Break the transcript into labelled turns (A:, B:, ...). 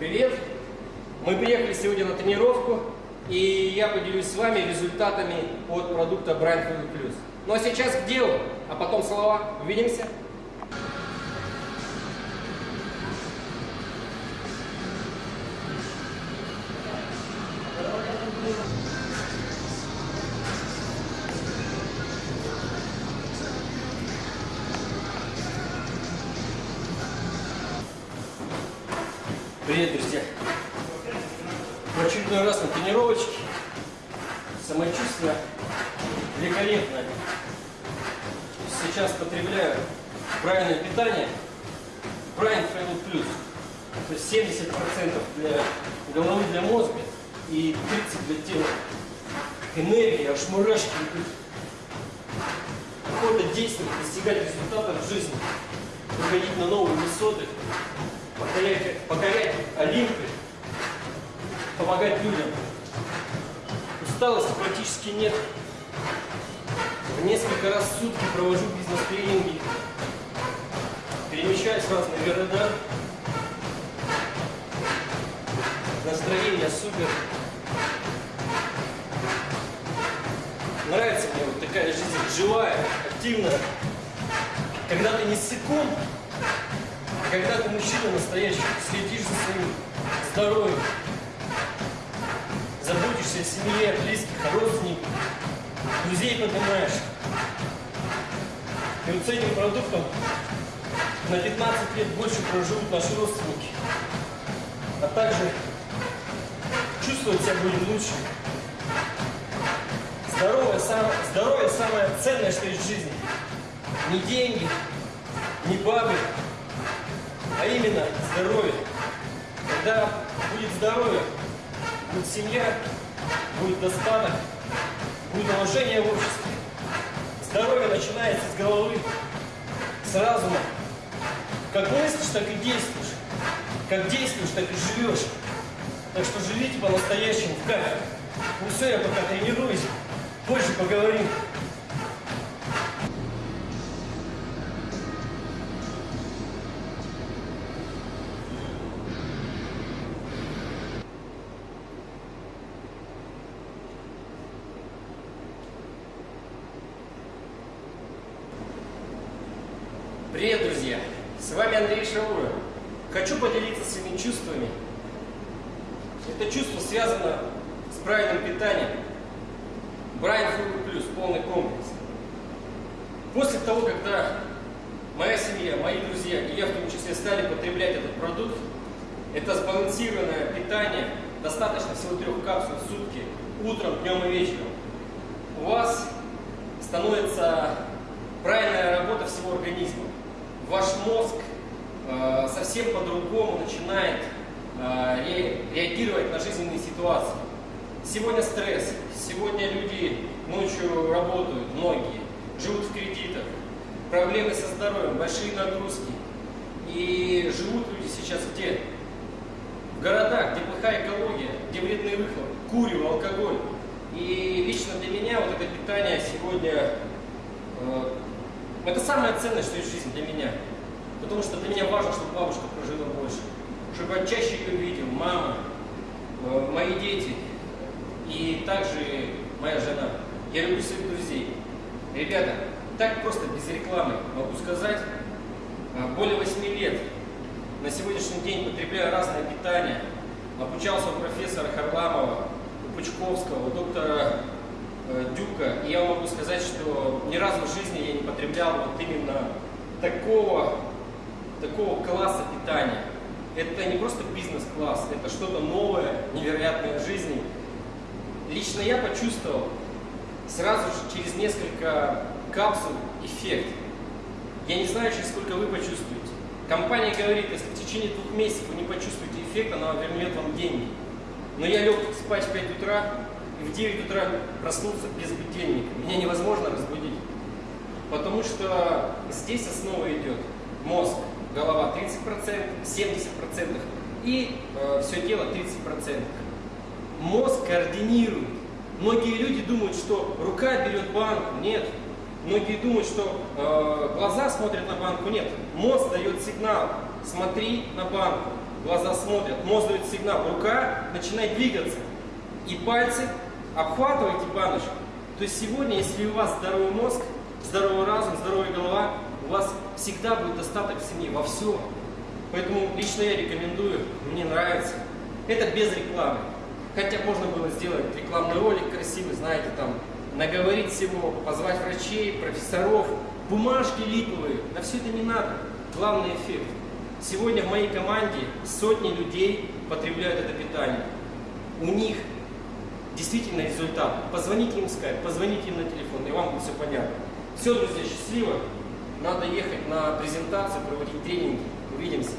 A: Привет! Мы приехали сегодня на тренировку, и я поделюсь с вами результатами от продукта Brand Food Plus. Ну а сейчас к делу, а потом слова. Увидимся! Привет, друзья! В очередной раз на тренировочке. Самочувствие великолепное. Сейчас потребляю правильное питание. Brain Fuel Plus. То есть 70% для головы, для мозга и 30% для тела. Энергия, аж мурашки. Охота действовать, достигать результатов в жизни. Выходить на новые высоты покорять, покорять Олимпы, помогать людям. Усталости практически нет. В несколько раз в сутки провожу бизнес-тренинги, перемещаюсь в разные города. Настроение супер. Нравится мне вот такая жизнь, живая, активная. Когда ты не когда ты мужчина настоящий, следишь за своим здоровьем, заботишься о семье, близких, родственниках, друзей поднимаешь. И вот с этим продуктом на 15 лет больше проживут наши родственники. А также чувствовать себя будем лучше. Здоровье, сам, здоровье самое ценное, что есть в жизни. Не деньги, не бабы, а именно здоровье. Когда будет здоровье, будет семья, будет достаток, будет уважение в обществе. Здоровье начинается с головы, с разума. Как мыслишь, так и действуешь. Как действуешь, так и живешь. Так что живите по-настоящему в кайф. Ну все, я пока тренируюсь. Позже поговорим. Привет, друзья! С вами Андрей Шаура. Хочу поделиться своими чувствами. Это чувство связано с правильным питанием. Брайан Фуд Плюс, полный комплекс. После того, когда моя семья, мои друзья и я в том числе стали потреблять этот продукт, это сбалансированное питание, достаточно всего трех капсул в сутки, утром, днем и вечером. У вас становится правильная работа всего организма ваш мозг э, совсем по-другому начинает э, ре, реагировать на жизненные ситуации. Сегодня стресс, сегодня люди ночью работают, многие, живут в кредитах, проблемы со здоровьем, большие нагрузки. И живут люди сейчас где? В городах, где плохая экология, где вредный выхлоп, курю, алкоголь. И лично для меня вот это питание сегодня э, это самое ценное, что есть в жизни для меня. Потому что для меня важно, чтобы бабушка прожила больше. Чтобы я чаще ее видел, мама, э, мои дети и также моя жена. Я люблю своих друзей. Ребята, так просто без рекламы могу сказать, э, более 8 лет на сегодняшний день потребляю разное питание. Обучался у профессора Харламова, у Пучковского, у доктора дюка. И я могу сказать, что ни разу в жизни я не потреблял вот именно такого, такого класса питания. Это не просто бизнес-класс, это что-то новое, невероятное в жизни. Лично я почувствовал сразу же через несколько капсул эффект. Я не знаю, через сколько вы почувствуете. Компания говорит, если в течение двух месяцев вы не почувствуете эффект, она вернет вам деньги. Но я лег спать в 5 утра, и в 9 утра проснулся без будильника. Меня невозможно разбудить. Потому что здесь основа идет мозг, голова 30%, 70% и э, все тело 30%. Мозг координирует. Многие люди думают, что рука берет банку. Нет. Многие думают, что э, глаза смотрят на банку. Нет. Мозг дает сигнал. Смотри на банку. глаза смотрят, мозг дает сигнал, рука начинает двигаться. И пальцы обхватываете баночку. То есть сегодня, если у вас здоровый мозг, здоровый разум, здоровая голова, у вас всегда будет достаток в семье во всем. Поэтому лично я рекомендую, мне нравится. Это без рекламы. Хотя можно было сделать рекламный ролик красивый, знаете, там, наговорить всего, позвать врачей, профессоров, бумажки липовые. На все это не надо. Главный эффект. Сегодня в моей команде сотни людей потребляют это питание. У них действительно результат. Позвоните им в скайп, позвоните им на телефон, и вам будет все понятно. Все, друзья, счастливо. Надо ехать на презентацию, проводить тренинги. Увидимся.